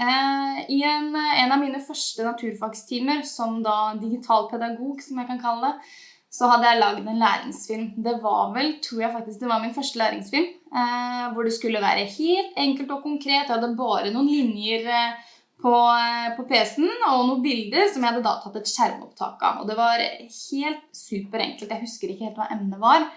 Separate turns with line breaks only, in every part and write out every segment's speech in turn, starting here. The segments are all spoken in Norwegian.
Eh, I en, en, av mine første naturfagstimer som da digital pedagog, som jeg kan kalle det, så hadde jeg lagd en læringsfilm. Det var vel, tror jeg faktisk, det var min første læringsfilm. Eh, hvor det skulle være helt enkelt og konkret. Jeg hadde bare noen linjer eh, på, eh, på PC-en og noen bilder som jeg hadde da tatt et skjermopptak av. Og det var helt superenkelt. Jeg husker ikke helt hva emnet var.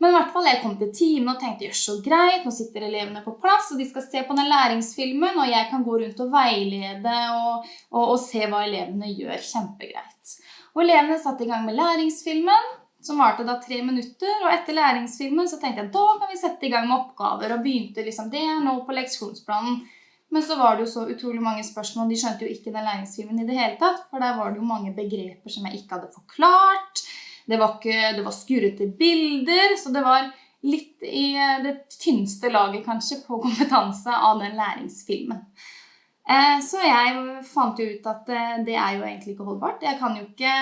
Men i hvert fall, jeg kom til timen og tenkte gjør så greit, nå sitter elevene på plass, og de skal se på den læringsfilmen, og jeg kan gå rundt og veilede og, og, og se hva elevene gjør. Kjempegreit. Og elevene satte i gang med læringsfilmen, som varte da tre minutter, og etter læringsfilmen så tenkte jeg da kan vi sette i gang med oppgaver, og begynte liksom det nå på leksjonsplanen. Men så var det jo så utrolig mange spørsmål, de skjønte jo ikke den læringsfilmen i det hele tatt, for der var det jo mange begreper som jeg ikke hadde forklart. Det var, ikke, det var skurrete bilder, så det var litt i det tynneste laget kanskje på kompetanse av den læringsfilmen. Eh, så jeg fant jo ut at eh, det er jo egentlig ikke holdbart. Jeg kan jo ikke,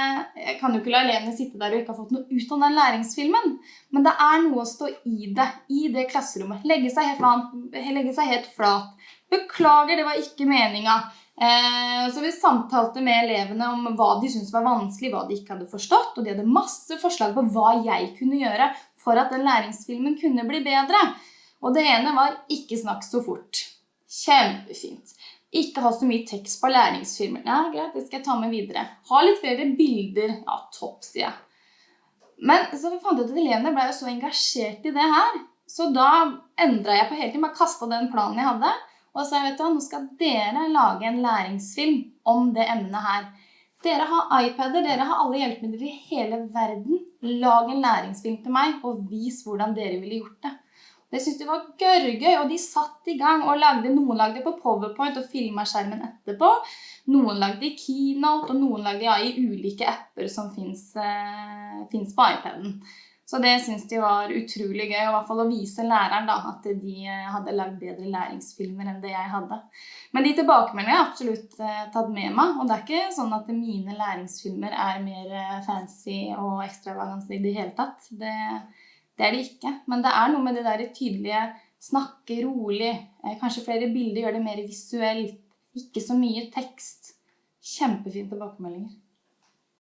kan jo ikke la elevene sitte der og ikke ha fått noe ut av den læringsfilmen. Men det er noe å stå i det, i det klasserommet. Legge seg helt, legge seg helt flat. Beklager, det var ikke meninga. Eh, så vi samtalte med elevene om hva de syntes var vanskelig, hva de ikke hadde forstått, og de hadde masse forslag på hva jeg kunne gjøre for at den læringsfilmen kunne bli bedre. Og det ene var ikke snakk så fort. Kjempefint. Ikke ha så mye tekst på læringsfilmer. Ja, greit, det skal jeg ta med videre. Ha litt flere bilder. Ja, topp, sier jeg. Men så fant jeg ut at elevene ble jo så engasjert i det her. Så da endret jeg på hele tiden, bare kasta den planen jeg hadde, og så vet du, nå skal dere lage en læringsfilm om det emnet her. Dere har iPader, dere har alle hjelpemidler i hele verden. Lag en læringsfilm til meg, og vis hvordan dere ville gjort det. Det syntes de var gørrgøy, og de satt i gang og lagde, noen lagde på PowerPoint og filma skjermen etterpå. Noen lagde i Keynote, og noen lagde ja, i ulike apper som fins eh, på iPaden. Så det syns de var utrolig gøy, i hvert fall å vise læreren da, at de eh, hadde lagd bedre læringsfilmer enn det jeg hadde. Men de tilbakemeldingene har jeg absolutt eh, tatt med meg, og det er ikke sånn at mine læringsfilmer er mer eh, fancy og ekstravagante i det hele tatt. Det, det, er det ikke. Men det er noe med det der tydelige snakke rolig, kanskje flere bilder, gjør det mer visuelt, ikke så mye tekst. Kjempefine tilbakemeldinger.